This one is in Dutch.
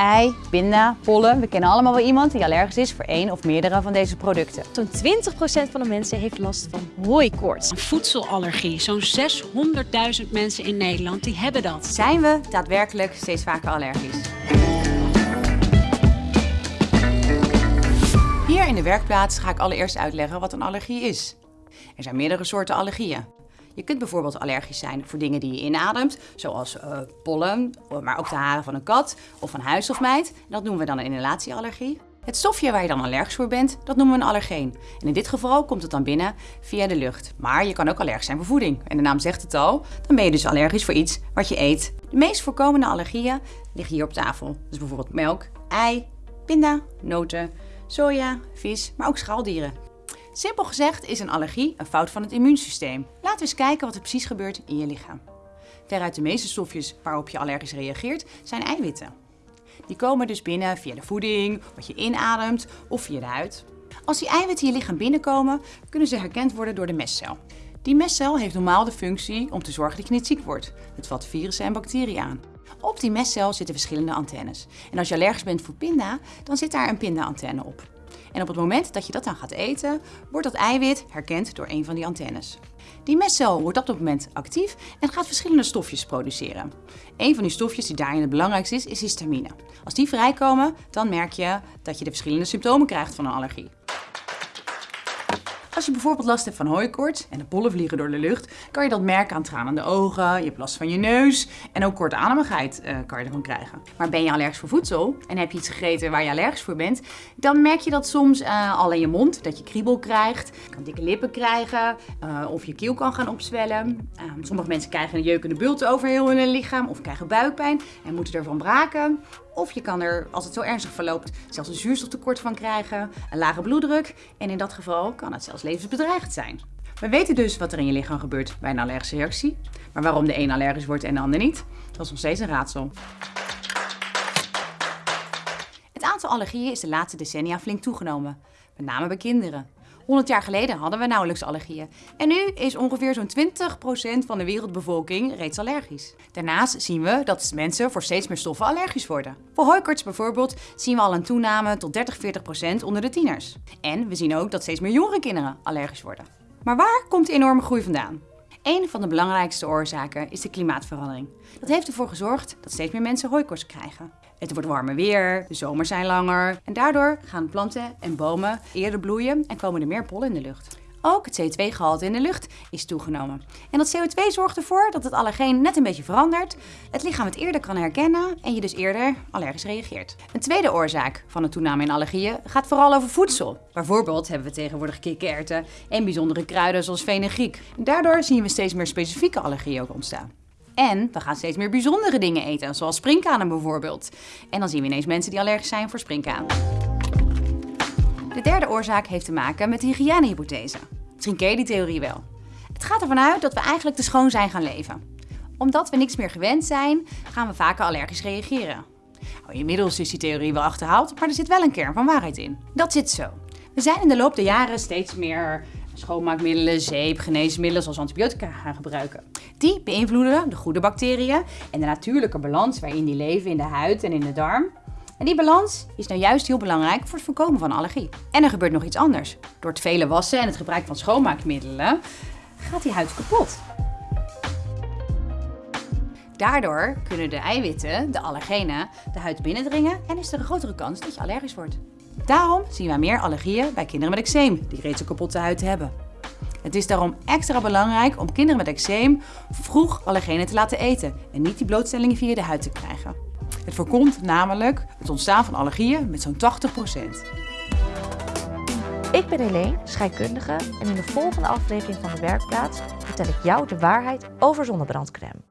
ei, pinda, pollen. We kennen allemaal wel iemand die allergisch is voor één of meerdere van deze producten. Zo'n 20% van de mensen heeft last van hooikoorts. Een voedselallergie. Zo'n 600.000 mensen in Nederland die hebben dat. Zijn we daadwerkelijk steeds vaker allergisch? Hier in de werkplaats ga ik allereerst uitleggen wat een allergie is. Er zijn meerdere soorten allergieën. Je kunt bijvoorbeeld allergisch zijn voor dingen die je inademt, zoals uh, pollen, maar ook de haren van een kat of van huis of meid. Dat noemen we dan een inhalatieallergie. Het stofje waar je dan allergisch voor bent, dat noemen we een allergeen. En in dit geval komt het dan binnen via de lucht. Maar je kan ook allergisch zijn voor voeding. En de naam zegt het al, dan ben je dus allergisch voor iets wat je eet. De meest voorkomende allergieën liggen hier op tafel. Dus bijvoorbeeld melk, ei, pinda, noten, soja, vis, maar ook schaaldieren. Simpel gezegd is een allergie een fout van het immuunsysteem. Laten we eens kijken wat er precies gebeurt in je lichaam. Veruit de meeste stofjes waarop je allergisch reageert zijn eiwitten. Die komen dus binnen via de voeding, wat je inademt of via de huid. Als die eiwitten je lichaam binnenkomen, kunnen ze herkend worden door de mestcel. Die mestcel heeft normaal de functie om te zorgen dat je niet ziek wordt. Het vat virussen en bacteriën aan. Op die mestcel zitten verschillende antennes. En als je allergisch bent voor pinda, dan zit daar een pinda-antenne op. En op het moment dat je dat dan gaat eten, wordt dat eiwit herkend door een van die antennes. Die mestcel wordt op dat moment actief en gaat verschillende stofjes produceren. Een van die stofjes die daarin het belangrijkste is, is histamine. Als die vrijkomen, dan merk je dat je de verschillende symptomen krijgt van een allergie. Als je bijvoorbeeld last hebt van hooikoorts en de pollen vliegen door de lucht, kan je dat merken aan tranende ogen, je hebt last van je neus en ook kortademigheid uh, kan je ervan krijgen. Maar ben je allergisch voor voedsel en heb je iets gegeten waar je allergisch voor bent, dan merk je dat soms uh, al in je mond, dat je kriebel krijgt, kan dikke lippen krijgen uh, of je keel kan gaan opzwellen. Ehm, sommige mensen krijgen een jeukende bult over heel hun lichaam of krijgen buikpijn en moeten ervan braken. Of je kan er, als het zo ernstig verloopt, zelfs een zuurstoftekort van krijgen, een lage bloeddruk en in dat geval kan het zelfs levensbedreigend zijn. We weten dus wat er in je lichaam gebeurt bij een allergische reactie, maar waarom de een allergisch wordt en de ander niet, dat is nog steeds een raadsel. Het aantal allergieën is de laatste decennia flink toegenomen, met name bij kinderen. 100 jaar geleden hadden we nauwelijks allergieën. En nu is ongeveer zo'n 20% van de wereldbevolking reeds allergisch. Daarnaast zien we dat mensen voor steeds meer stoffen allergisch worden. Voor hooikoorts bijvoorbeeld zien we al een toename tot 30-40% onder de tieners. En we zien ook dat steeds meer jongere kinderen allergisch worden. Maar waar komt de enorme groei vandaan? Een van de belangrijkste oorzaken is de klimaatverandering. Dat heeft ervoor gezorgd dat steeds meer mensen hooikoorts krijgen. Het wordt warmer weer, de zomers zijn langer en daardoor gaan planten en bomen eerder bloeien en komen er meer pollen in de lucht. Ook het CO2-gehalte in de lucht is toegenomen. En dat CO2 zorgt ervoor dat het allergeen net een beetje verandert, het lichaam het eerder kan herkennen en je dus eerder allergisch reageert. Een tweede oorzaak van de toename in allergieën gaat vooral over voedsel. Bijvoorbeeld hebben we tegenwoordig kikkererwten en bijzondere kruiden zoals fenugreek. Daardoor zien we steeds meer specifieke allergieën ontstaan. En we gaan steeds meer bijzondere dingen eten, zoals springkanen bijvoorbeeld. En dan zien we ineens mensen die allergisch zijn voor springkaan. De derde oorzaak heeft te maken met de hygiënehypothese. Misschien je die theorie wel. Het gaat ervan uit dat we eigenlijk te schoon zijn gaan leven. Omdat we niks meer gewend zijn, gaan we vaker allergisch reageren. Nou, inmiddels is die theorie wel achterhaald, maar er zit wel een kern van waarheid in. Dat zit zo. We zijn in de loop der jaren steeds meer schoonmaakmiddelen, zeep, geneesmiddelen zoals antibiotica gaan gebruiken. Die beïnvloeden de goede bacteriën en de natuurlijke balans waarin die leven in de huid en in de darm. En die balans is nou juist heel belangrijk voor het voorkomen van allergie. En er gebeurt nog iets anders. Door het vele wassen en het gebruik van schoonmaakmiddelen gaat die huid kapot. Daardoor kunnen de eiwitten, de allergenen, de huid binnendringen en is er een grotere kans dat je allergisch wordt. Daarom zien wij meer allergieën bij kinderen met eczeem, die reeds een kapotte huid hebben. Het is daarom extra belangrijk om kinderen met eczeem vroeg allergenen te laten eten en niet die blootstellingen via de huid te krijgen. Het voorkomt namelijk het ontstaan van allergieën met zo'n 80%. Ik ben Helene, scheikundige en in de volgende aflevering van de Werkplaats vertel ik jou de waarheid over zonnebrandcrème.